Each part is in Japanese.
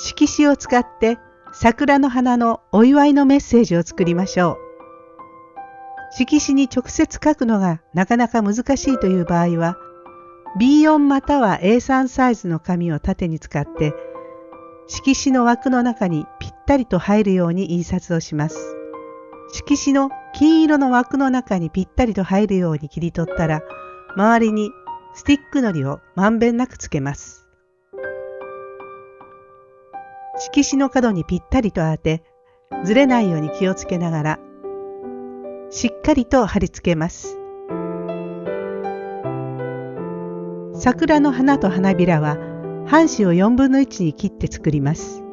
色紙を使って桜の花のお祝いのメッセージを作りましょう。色紙に直接書くのがなかなか難しいという場合は、B4 または A3 サイズの紙を縦に使って、色紙の枠の中にぴったりと入るように印刷をします。色紙の金色の枠の中にぴったりと入るように切り取ったら、周りにスティックのりをまんべんなくつけます。色紙の角にぴったりと当て、ずれないように気をつけながら、しっかりと貼り付けます。桜の花と花びらは半紙を4分の1に切って作ります。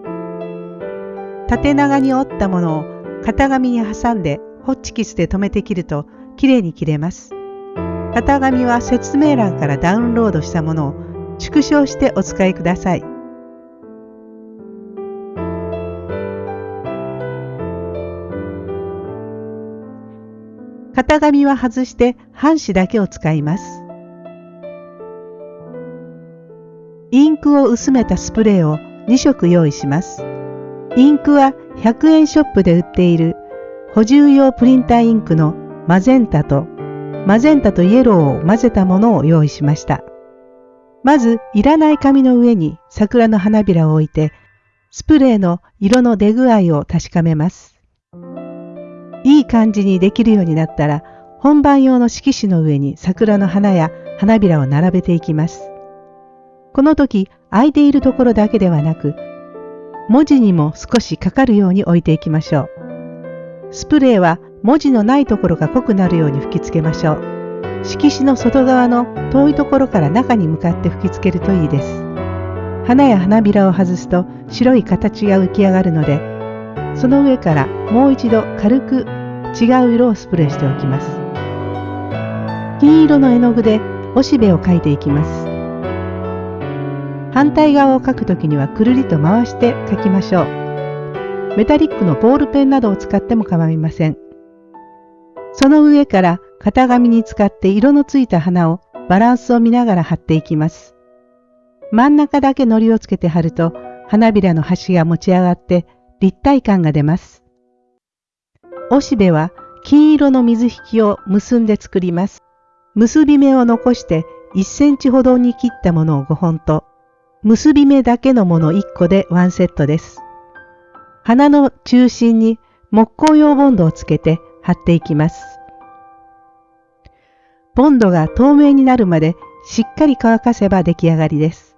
縦長に折ったものを型紙に挟んでホッチキスで留めて切るときれいに切れます。型紙は説明欄からダウンロードしたものを縮小してお使いください。型紙は外して半紙だけを使います。インクを薄めたスプレーを2色用意します。インクは100円ショップで売っている補充用プリンターインクのマゼンタとマゼンタとイエローを混ぜたものを用意しました。まず、いらない紙の上に桜の花びらを置いて、スプレーの色の出具合を確かめます。いい感じにできるようになったら、本番用の色紙の上に桜の花や花びらを並べていきます。この時空いているところだけではなく文字にも少しかかるように置いていきましょう。スプレーは文字のないところが濃くなるように吹きつけましょう。色紙の外側の遠いところから中に向かって吹きつけるといいです。花や花びらを外すと白い形が浮き上がるので、その上からもう一度軽く違う色をスプレーしておきます。金色の絵の具でおしべを描いていきます。反対側を書くときにはくるりと回して書きましょう。メタリックのボールペンなどを使っても構いません。その上から型紙に使って色のついた花をバランスを見ながら貼っていきます。真ん中だけ糊をつけて貼ると花びらの端が持ち上がって立体感が出ます。おしべは金色の水引きを結んで作ります。結び目を残して1センチほどに切ったものを5本と結び目だけのもの1個でワンセットです。花の中心に木工用ボンドをつけて貼っていきます。ボンドが透明になるまでしっかり乾かせば出来上がりです。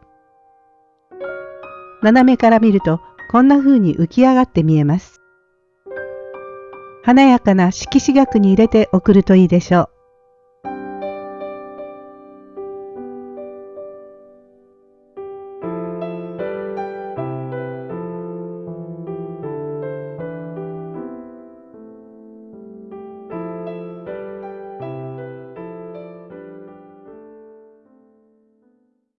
斜めから見るとこんな風に浮き上がって見えます。華やかな色紙額に入れて送るといいでしょう。